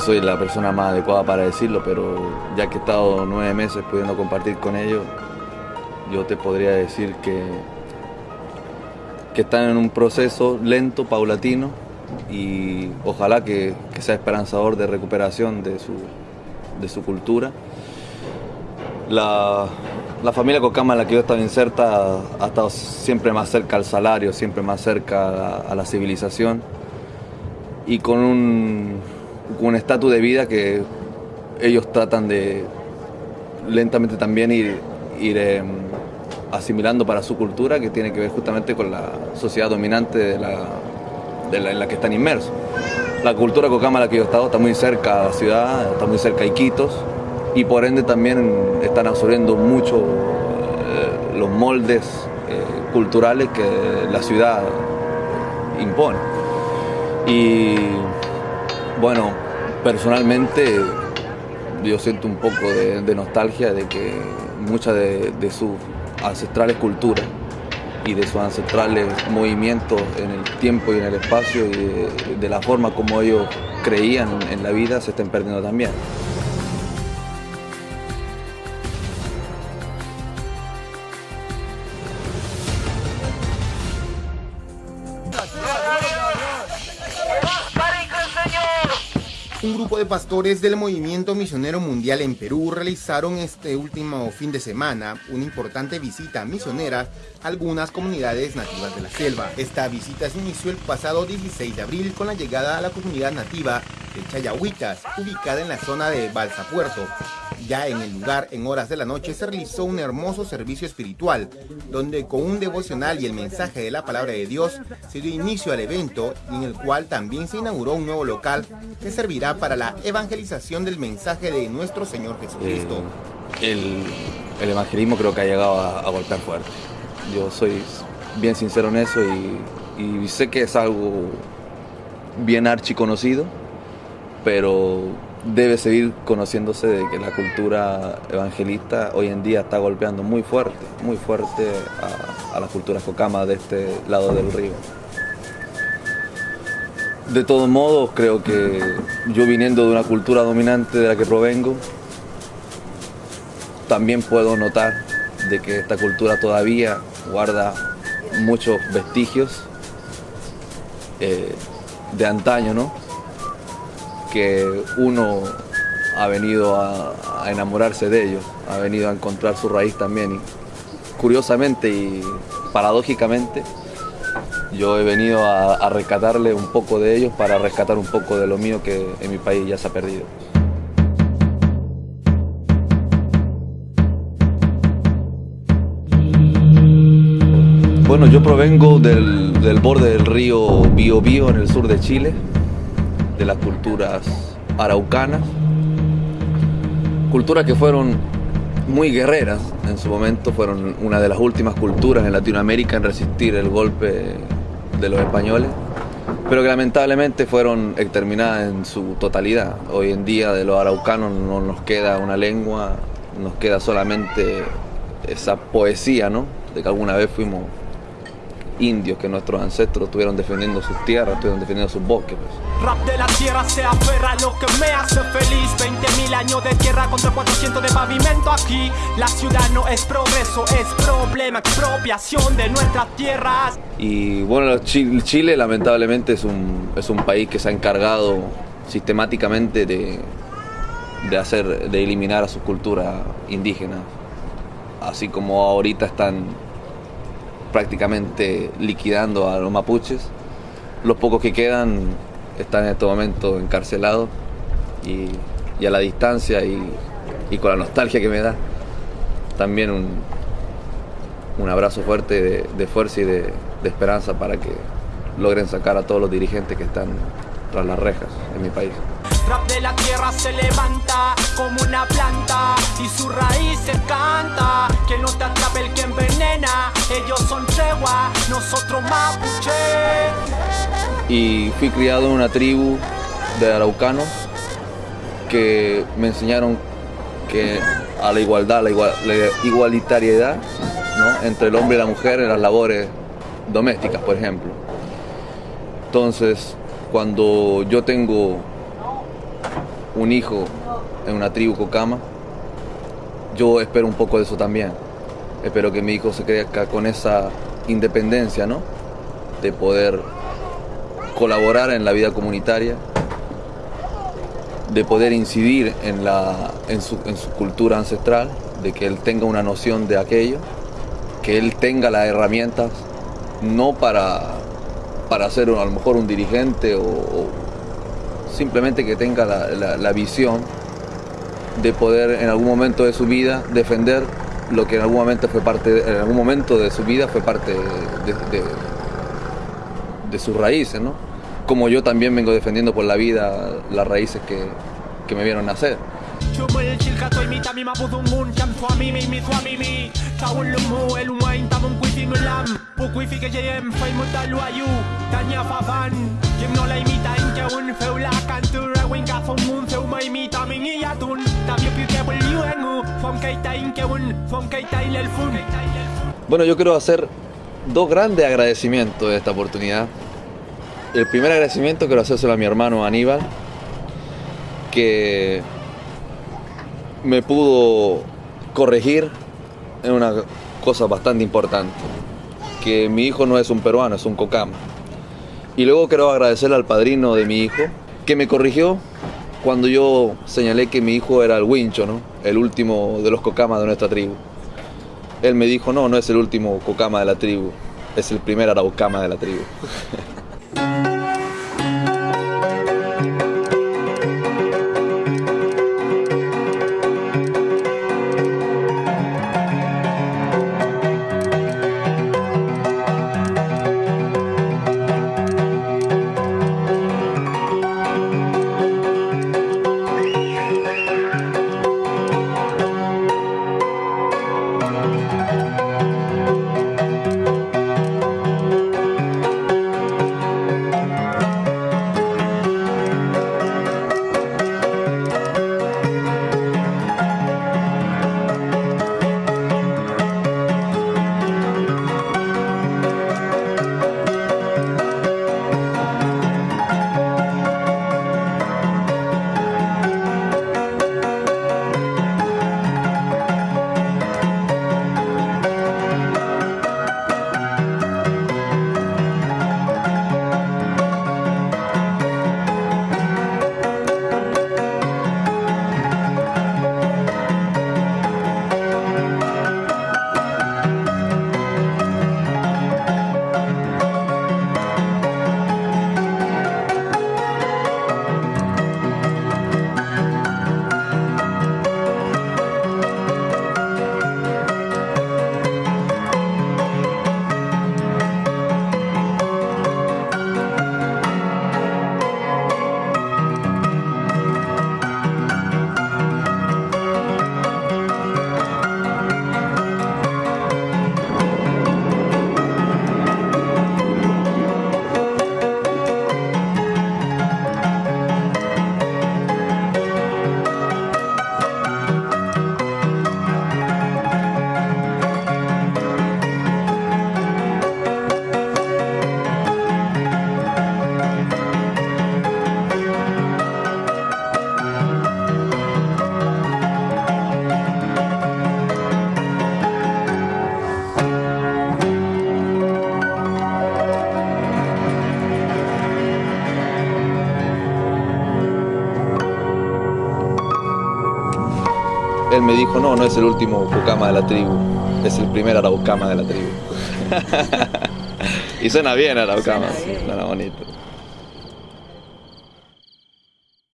soy la persona más adecuada para decirlo, pero ya que he estado nueve meses pudiendo compartir con ellos, yo te podría decir que, que están en un proceso lento, paulatino, y ojalá que, sea esperanzador de recuperación de su, de su cultura. La, familia Cocama en la que yo estaba inserta ha estado siempre más cerca al salario, siempre más cerca a la civilización y con un un estatus de vida que ellos tratan de lentamente también ir, ir em, asimilando para su cultura, que tiene que ver justamente con la sociedad dominante de la, en la que están inmersos. La cultura cocama en la que yo he estado está muy cerca a la ciudad, está muy cerca de Iquitos, y por ende también están absorbiendo mucho eh, los moldes eh, culturales que la ciudad impone. Y bueno, personalmente yo siento un poco de, nostalgia de que muchas de, sus ancestrales culturas y de sus ancestrales movimientos en el tiempo y en el espacio y de, de la forma como ellos creían en la vida se estén perdiendo también. Pastores del movimiento misionero mundial en Perú realizaron este último fin de semana una importante visita misionera a algunas comunidades nativas de la selva. Esta visita se inició el pasado 16 de abril con la llegada a la comunidad nativa de Chayahuitas, ubicada en la zona de Balsa Puerto. Ya en el lugar, en horas de la noche, se realizó un hermoso servicio espiritual, donde con un devocional y el mensaje de la palabra de Dios se dio inicio al evento, en el cual también se inauguró un nuevo local que servirá para la evangelización del mensaje de nuestro Señor Jesucristo. Eh, el, evangelismo creo que ha llegado a, golpear fuerte. Yo soy bien sincero en eso y, y sé que es algo bien archiconocido, pero debe seguir conociéndose de que la cultura evangelista hoy en día está golpeando muy fuerte, muy fuerte a, la cultura cocama de este lado del río. De todos modos, creo que yo viniendo de una cultura dominante de la que provengo, también puedo notar de que esta cultura todavía guarda muchos vestigios eh, de antaño, ¿no? Que uno ha venido a, enamorarse de ellos, ha venido a encontrar su raíz también. Y curiosamente y paradójicamente, yo he venido a, rescatarle un poco de ellos para rescatar un poco de lo mío que en mi país ya se ha perdido. Bueno, yo provengo del, del borde del río Biobío en el sur de Chile de las culturas araucanas, culturas que fueron muy guerreras en su momento, fueron una de las últimas culturas en Latinoamérica en resistir el golpe de los españoles, pero que lamentablemente fueron exterminadas en su totalidad. Hoy en día de los araucanos no nos queda una lengua, nos queda solamente esa poesía, ¿no? De que alguna vez fuimos indios que nuestros ancestros estuvieron defendiendo sus tierras, estuvieron defendiendo sus bosques. Pues. Rap de la tierra se aferra lo que me hace feliz 20.000 años de tierra contra 400 de pavimento aquí La ciudad no es progreso, es problema, expropiación de nuestras tierras Y bueno, Chile, lamentablemente es un, es un país que se ha encargado sistemáticamente de, de hacer, de eliminar a sus culturas indígenas Así como ahorita están prácticamente liquidando a los mapuches. Los pocos que quedan están en este momento encarcelados y, a la distancia y, con la nostalgia que me da, también un, un abrazo fuerte de, fuerza y de, de esperanza para que logren sacar a todos los dirigentes que están tras las rejas en mi país. Rap de la tierra se levanta como una planta y su raíz se canta. Que no te atrape el que envenena, ellos son tregua, nosotros mapuche. Y fui criado en una tribu de araucanos que me enseñaron que a la igualdad, la, igualitariedad entre el hombre y la mujer en las labores domésticas, por ejemplo. Entonces, cuando yo tengo un hijo en una tribu cocama, yo espero un poco de eso también. Espero que mi hijo se crezca con esa independencia, ¿no? De poder colaborar en la vida comunitaria, de poder incidir en, la, en, su, en su cultura ancestral, de que él tenga una noción de aquello, que él tenga las herramientas, no para, para ser a lo mejor un dirigente o, simplemente que tenga la, la visión de poder en algún momento de su vida defender lo que en algún momento fue parte, en algún momento de su vida fue parte de, de, sus raíces, ¿no? Como yo también vengo defendiendo por la vida las raíces que, que me vieron nacer. Bueno, yo quiero hacer dos grandes agradecimientos de esta oportunidad. El primer agradecimiento quiero hacérselo a mi hermano Aníbal, que me pudo corregir en una cosa bastante importante, que mi hijo no es un peruano, es un cocama. Y luego quiero agradecerle al padrino de mi hijo, que me corrigió cuando yo señalé que mi hijo era el wincho, ¿no? el último de los cocamas de nuestra tribu. Él me dijo, no, no es el último cocama de la tribu, es el primer araucama de la tribu. él me dijo, no, no es el último Pucama de la tribu, es el primer Araucama de la tribu. y suena bien Araucama, suena bonito.